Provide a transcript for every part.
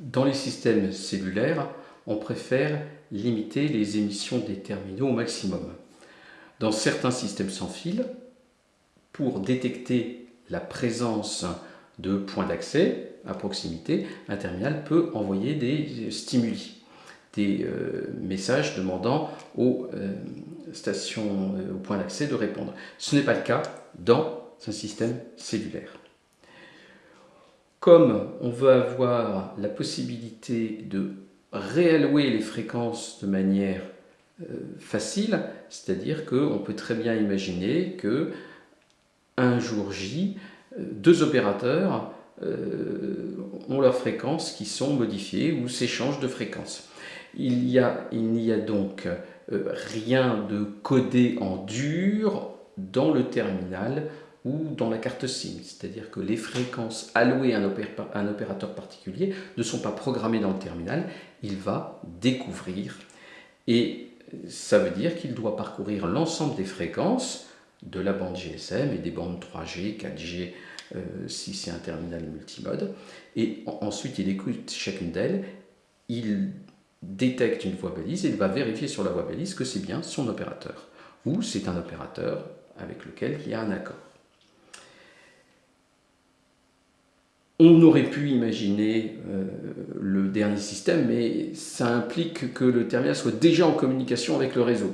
Dans les systèmes cellulaires, on préfère limiter les émissions des terminaux au maximum. Dans certains systèmes sans fil, pour détecter la présence de points d'accès à proximité, un terminal peut envoyer des stimuli, des euh, messages demandant aux euh, stations, euh, aux points d'accès de répondre. Ce n'est pas le cas dans un système cellulaire. Comme on veut avoir la possibilité de réallouer les fréquences de manière facile, c'est-à-dire qu'on peut très bien imaginer que un jour J, deux opérateurs euh, ont leurs fréquences qui sont modifiées ou s'échangent de fréquences. Il n'y a, donc euh, rien de codé en dur dans le terminal ou dans la carte SIM, c'est-à-dire que les fréquences allouées à un, opérateur particulier ne sont pas programmées dans le terminal, il va découvrir et ça veut dire qu'il doit parcourir l'ensemble des fréquences de la bande GSM et des bandes 3G, 4G, euh, si c'est un terminal multimode. Et ensuite, il écoute chacune d'elles, il détecte une voie balise et il va vérifier sur la voie balise que c'est bien son opérateur ou c'est un opérateur avec lequel il y a un accord. On aurait pu imaginer euh, le dernier système, mais ça implique que le terminal soit déjà en communication avec le réseau.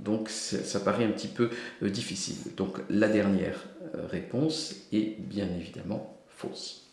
Donc ça paraît un petit peu euh, difficile. Donc la dernière euh, réponse est bien évidemment fausse.